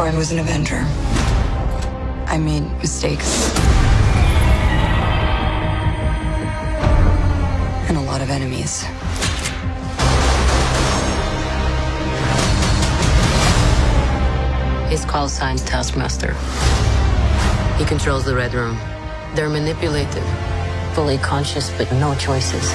Before I was an Avenger, I made mistakes. And a lot of enemies. His call sign's Taskmaster. He controls the Red Room. They're manipulated, fully conscious, but no choices.